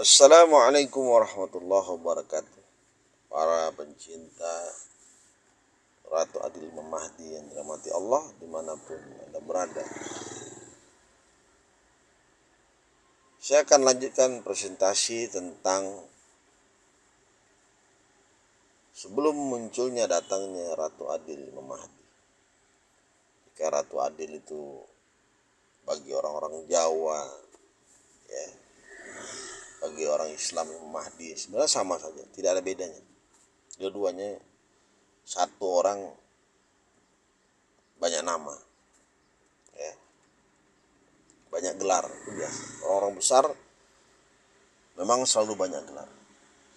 Assalamualaikum warahmatullahi wabarakatuh. Para pencinta Ratu Adil Imam Mahdi yang dirahmati Allah di mana pun Anda berada. Saya akan lanjutkan presentasi tentang Sebelum munculnya datangnya Ratu Adil Imam Mahdi Jika Ratu Adil itu bagi orang-orang Jawa ya bagi orang Islam Mahdi. Sebenarnya sama saja tidak ada bedanya. Dua-duanya satu orang banyak nama ya. Banyak gelar itu biasa. Orang-orang besar memang selalu banyak gelar.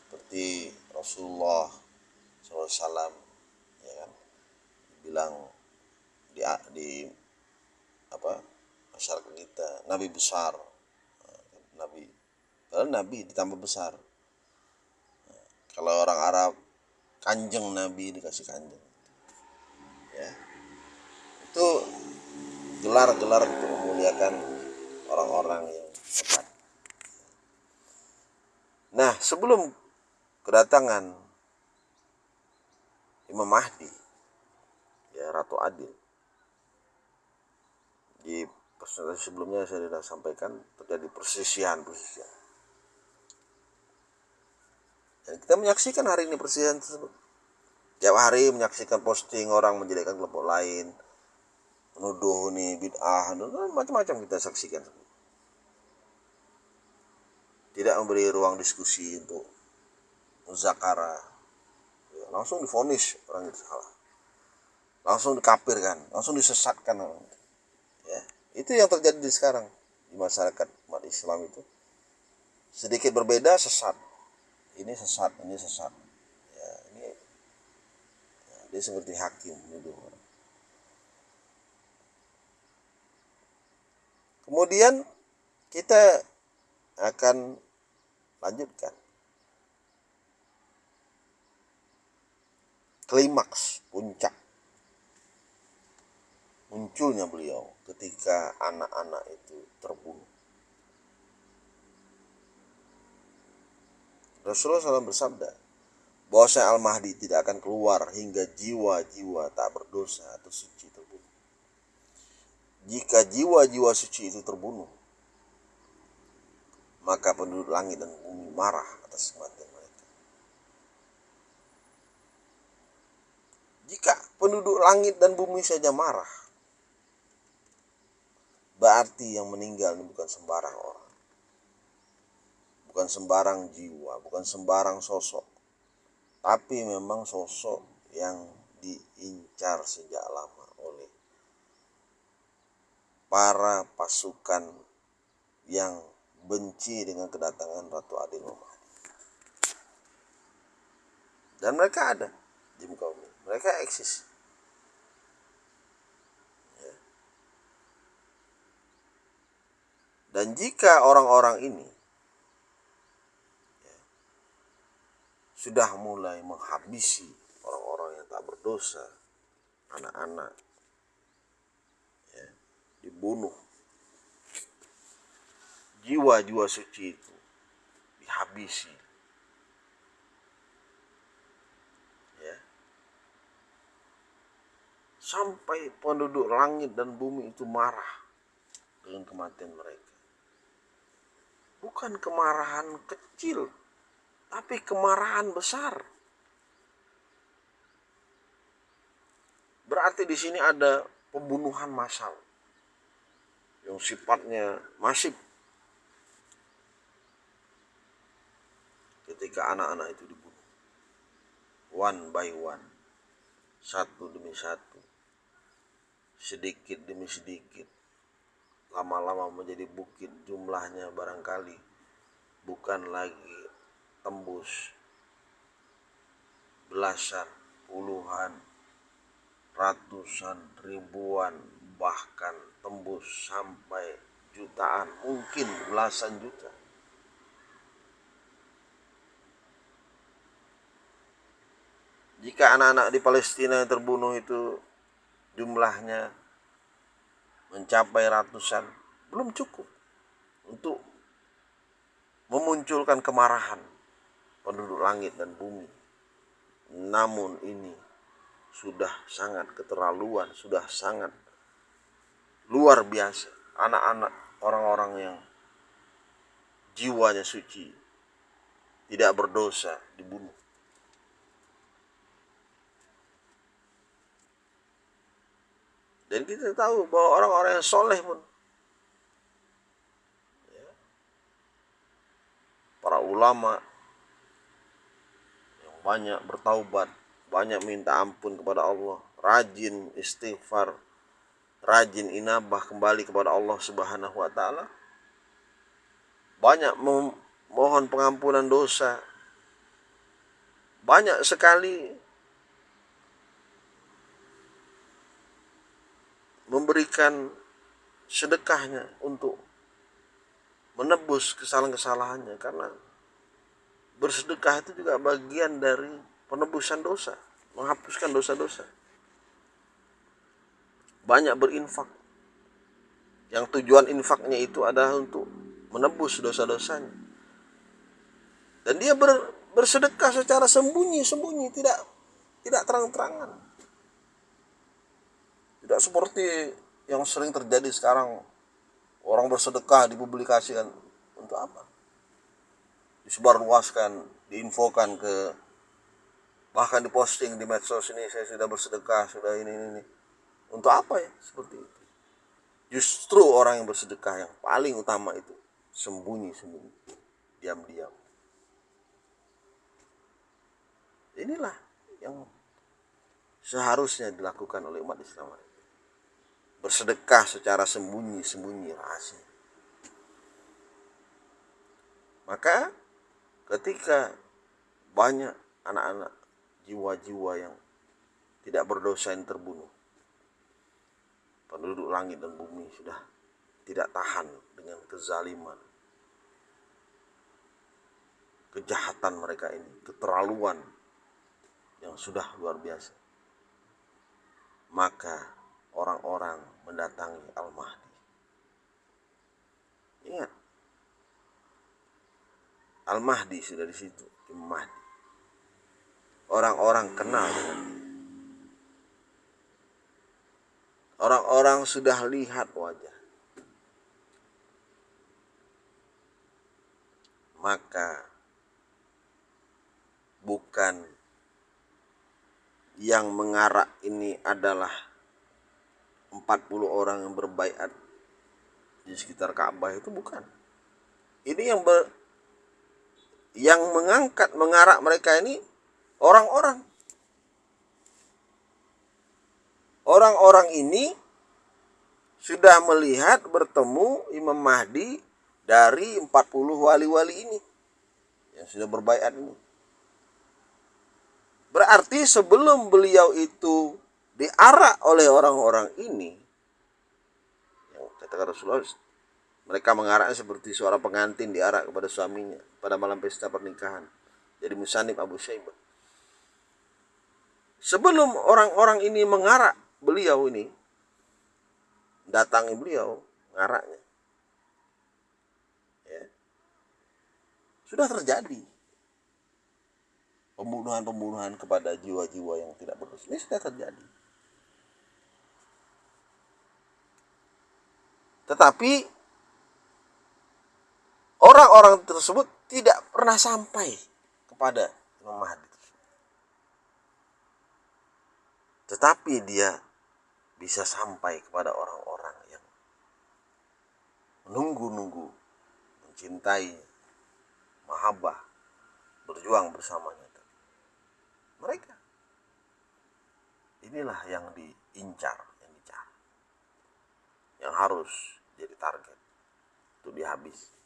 Seperti Rasulullah SAW ya kan? Bilang di, di apa masyarakat kita Nabi besar Nabi Padahal Nabi ditambah besar. kalau orang Arab kanjeng Nabi dikasih kanjeng. Ya. Itu gelar-gelar untuk memuliakan orang-orang yang hebat. Nah, sebelum kedatangan Imam Mahdi, ya Ratu Adil, di presentasi sebelumnya saya sudah sampaikan terjadi persisian-persisian dan kita menyaksikan hari ini persidangan tersebut. Tiap hari menyaksikan posting orang menjadikan kelompok lain, menuduh nih bid'ah, macam-macam kita saksikan. Tidak memberi ruang diskusi untuk muzakara. Ya, langsung difonis orang itu salah. Langsung dikapirkan, langsung disesatkan orang. Ya, itu yang terjadi di sekarang di masyarakat umat Islam itu. Sedikit berbeda sesat ini sesat ini sesat. Ya ini ya, dia seperti hakim menuduh kemudian kita akan lanjutkan. Klimaks puncak. Munculnya beliau ketika anak-anak itu terbunuh Rasulullah SAW bersabda bahwa saya Al-Mahdi tidak akan keluar hingga jiwa-jiwa tak berdosa atau suci terbunuh. Jika jiwa-jiwa suci itu terbunuh, maka penduduk langit dan bumi marah atas kematian mereka. Jika penduduk langit dan bumi saja marah, berarti yang meninggal ini bukan sembarang orang bukan sembarang jiwa, bukan sembarang sosok, tapi memang sosok yang diincar sejak lama oleh para pasukan yang benci dengan kedatangan Ratu Adil Muhammad. Dan mereka ada di muka bumi, mereka eksis. Ya. Dan jika orang-orang ini sudah mulai menghabisi orang-orang yang tak berdosa, anak-anak, ya, dibunuh. Jiwa-jiwa suci itu dihabisi. Ya. Sampai penduduk langit dan bumi itu marah dengan kematian mereka. Bukan kemarahan kecil, tapi kemarahan besar. Berarti di sini ada pembunuhan massal. Yang sifatnya masif. Ketika anak-anak itu dibunuh, one by one, satu demi satu, sedikit demi sedikit, lama-lama menjadi bukit. Jumlahnya barangkali bukan lagi tembus belasan, puluhan, ratusan, ribuan, bahkan tembus sampai jutaan, mungkin belasan juta. Jika anak-anak di Palestina yang terbunuh itu jumlahnya mencapai ratusan, belum cukup untuk memunculkan kemarahan penduduk langit dan bumi. Namun ini sudah sangat keterlaluan, sudah sangat luar biasa. Anak-anak orang-orang yang jiwanya suci tidak berdosa dibunuh. Dan kita tahu bahwa orang-orang yang soleh pun ya, para ulama banyak bertaubat, banyak minta ampun kepada Allah, rajin istighfar, rajin inabah kembali kepada Allah Subhanahu wa taala. Banyak memohon pengampunan dosa. Banyak sekali memberikan sedekahnya untuk menebus kesalahan-kesalahannya karena bersedekah itu juga bagian dari penebusan dosa, menghapuskan dosa-dosa. Banyak berinfak. Yang tujuan infaknya itu adalah untuk menebus dosa-dosanya. Dan dia ber, bersedekah secara sembunyi-sembunyi, tidak tidak terang-terangan. Tidak seperti yang sering terjadi sekarang orang bersedekah dipublikasikan untuk apa? Disebarluaskan, diinfokan ke bahkan diposting di medsos ini saya sudah bersedekah, sudah ini ini. ini. Untuk apa ya seperti itu? Justru orang yang bersedekah yang paling utama itu sembunyi-sembunyi, diam-diam. Inilah yang seharusnya dilakukan oleh umat Islam bersedekah secara sembunyi-sembunyi rahasia. Maka ketika banyak anak-anak jiwa-jiwa yang tidak berdosa yang terbunuh, penduduk langit dan bumi sudah tidak tahan dengan kezaliman, kejahatan mereka ini, keterlaluan yang sudah luar biasa. Maka orang-orang mendatangi Al-Mahdi. Ingat, Al-Mahdi sudah di situ. Orang-orang kenal dengan dia. Orang-orang sudah lihat wajah. Maka bukan yang mengarak ini adalah 40 orang yang berbaiat di sekitar Ka'bah itu bukan. Ini yang ber, yang mengangkat mengarak mereka ini orang-orang. Orang-orang ini sudah melihat bertemu Imam Mahdi dari 40 wali-wali ini yang sudah berbaiat ini. Berarti sebelum beliau itu diarak oleh orang-orang ini kata Rasulullah mereka mengaraknya seperti suara pengantin diarak kepada suaminya pada malam pesta pernikahan jadi musanib Abu Syaibah sebelum orang-orang ini mengarak beliau ini datangi beliau mengaraknya. Ya, sudah terjadi pembunuhan-pembunuhan kepada jiwa-jiwa yang tidak berdosa ini sudah terjadi. Tetapi orang-orang tersebut tidak pernah sampai kepada Imam Mahdi. Tetapi dia bisa sampai kepada orang-orang yang menunggu-nunggu, mencintai, mahabbah, berjuang bersamanya. Mereka. Inilah yang diincar, yang. Yang harus jadi target untuk dihabis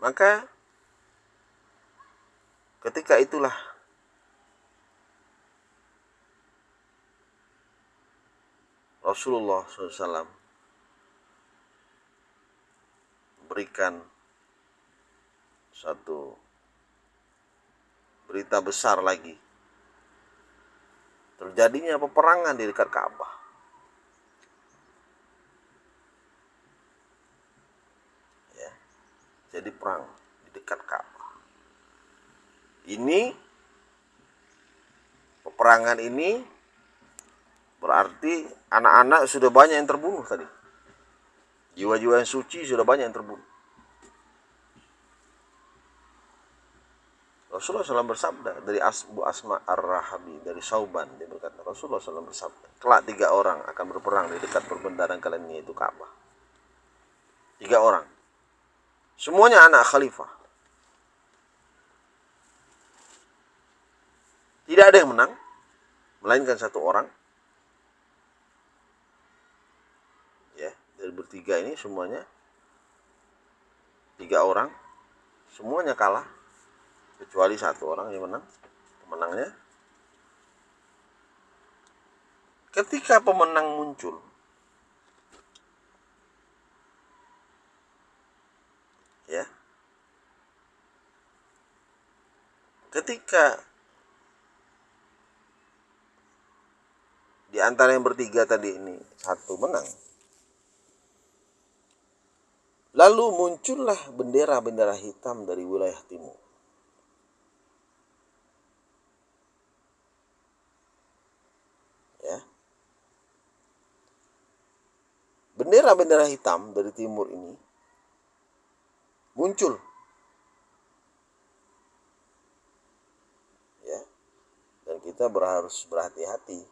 maka ketika itulah Rasulullah SAW berikan satu berita besar lagi terjadinya peperangan di dekat Ka'bah. Terjadi perang di dekat Ka'bah. Ini peperangan ini berarti anak-anak sudah banyak yang terbunuh tadi. Jiwa-jiwa yang suci sudah banyak yang terbunuh. Rasulullah SAW bersabda dari Asbu Asma Ar-Rahabi dari Sauban dia berkata Rasulullah SAW bersabda kelak tiga orang akan berperang di dekat perbendaharaan kalian yaitu Ka'bah tiga orang semuanya anak khalifah. Tidak ada yang menang melainkan satu orang. Ya dari bertiga ini semuanya tiga orang. Semuanya kalah kecuali satu orang yang menang pemenangnya. Ketika pemenang muncul ya ketika di antara yang bertiga tadi ini satu menang. Lalu muncullah bendera-bendera hitam dari wilayah timur. Bendera-bendera hitam dari timur ini muncul ya dan kita berharus berhati-hati.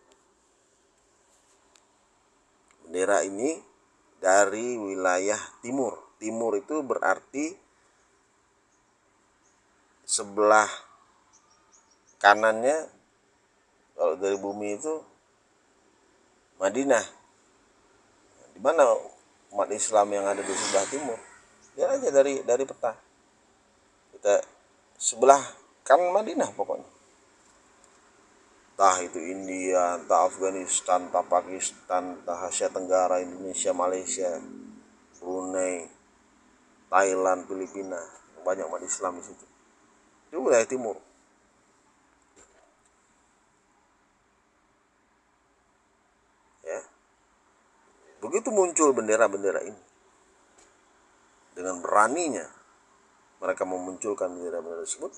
Bendera ini dari wilayah timur. Timur itu berarti sebelah kanannya kalau dari bumi itu Madinah. Di mana umat Islam yang ada di sebelah timur? Lihat aja dari dari peta. Kita sebelah kan Madinah pokoknya entah itu India, entah Afghanistan, entah Pakistan, entah Asia Tenggara, Indonesia, Malaysia, Brunei, Thailand, Filipina, banyak umat Islam di situ. Itu wilayah timur. Begitu muncul bendera-bendera ini, dengan beraninya mereka memunculkan bendera-bendera tersebut,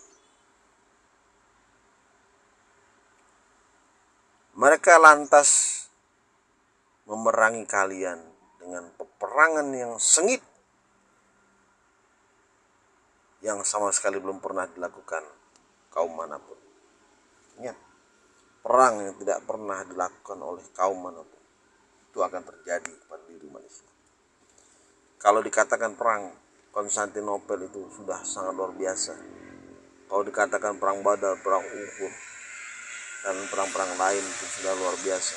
mereka lantas memerangi kalian dengan peperangan yang sengit yang sama sekali belum pernah dilakukan kaum mana pun. Ingat, perang yang tidak pernah dilakukan oleh kaum mana pun itu akan terjadi pada diri manusia. Kalau dikatakan perang Konstantinopel itu sudah sangat luar biasa. Kalau dikatakan perang Badar, perang Uhud, dan perang-perang lain itu sudah luar biasa.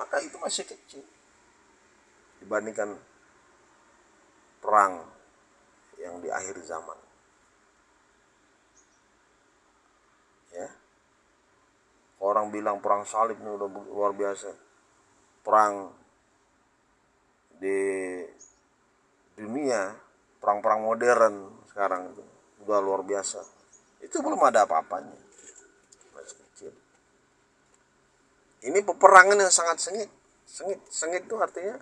Maka itu masih kecil dibandingkan perang yang di akhir zaman. Ya. Orang bilang perang salib ini udah luar biasa perang di dunia perang-perang modern sekarang itu udah luar biasa itu belum ada apa-apanya masih kecil ini peperangan yang sangat sengit. Sengit sengit itu artinya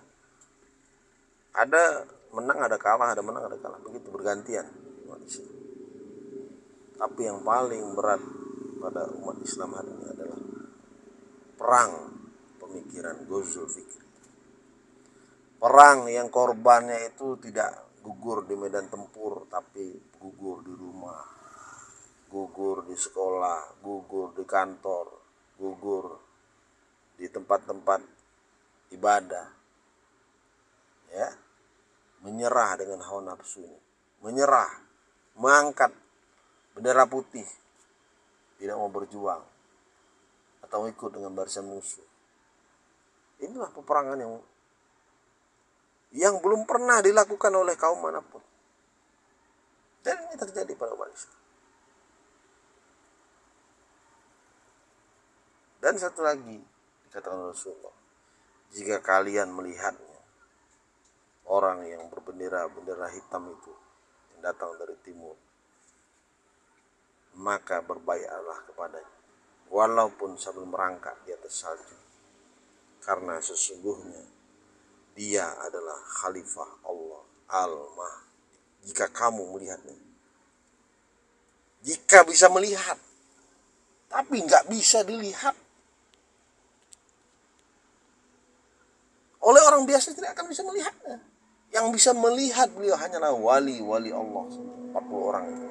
ada menang ada kalah ada menang ada kalah. Begitu bergantian tapi yang paling berat pada umat Islam hari ini adalah perang pemikiran gozul fikri. Perang yang korbannya itu tidak gugur di medan tempur tapi gugur di rumah gugur di sekolah gugur di kantor gugur tempat-tempat ibadah ya menyerah dengan hawa nafsu ini menyerah mengangkat bendera putih tidak mau berjuang atau ikut dengan barisan musuh Inilah peperangan yang yang belum pernah dilakukan oleh kaum mana pun. Dan ini terjadi pada umat. Dan satu lagi dikatakan Rasulullah, jika kalian melihatnya orang yang berbendera bendera hitam itu yang datang dari timur, maka berbaiklah kepadanya, walaupun sambil merangkak di atas salju karena sesungguhnya dia adalah khalifah Allah Al-Mahdi jika kamu melihatnya. Jika bisa melihat, tapi nggak bisa dilihat. Oleh orang biasa tidak akan bisa melihatnya. Yang bisa melihat beliau hanyalah wali-wali Allah. 40 orang itu.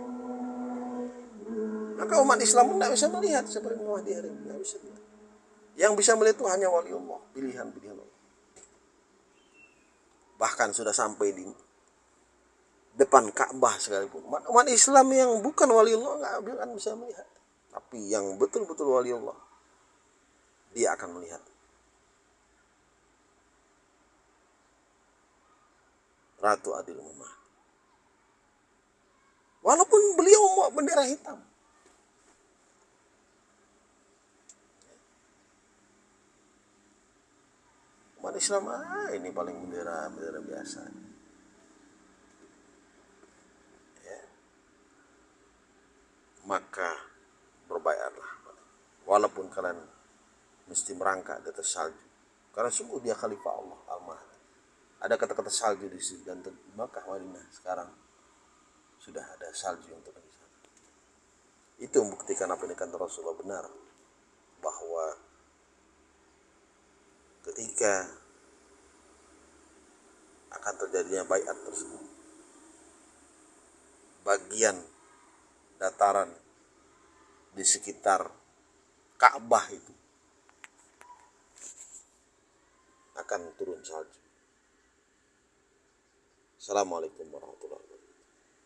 Maka umat Islam pun tidak bisa melihat seperti Muhammad hari ini. Bisa. Yang bisa melihat itu hanya wali Allah. Pilihan-pilihan Allah. Bahkan sudah sampai di depan Ka'bah sekalipun. Umat, umat Islam yang bukan wali Allah nggak akan bisa melihat. Tapi yang betul-betul wali Allah, dia akan melihat. Ratu Adil Mumah. Walaupun beliau mau bendera hitam. Umat Islam, ah ini paling bendera bendera biasa. Ya. Maka berbayarlah. Walaupun kalian mesti merangkak di atas salju. Karena sungguh dia khalifah Allah Al-Mahdi ada kata-kata salju di situ. Dan Makkah Madinah sekarang sudah ada salju yang turun sana. Itu membuktikan apa yang dikatakan Rasulullah benar. Bahwa ketika akan terjadinya bayat tersebut bagian dataran di sekitar Ka'bah itu akan turun salju Assalamualaikum warahmatullahi wabarakatuh.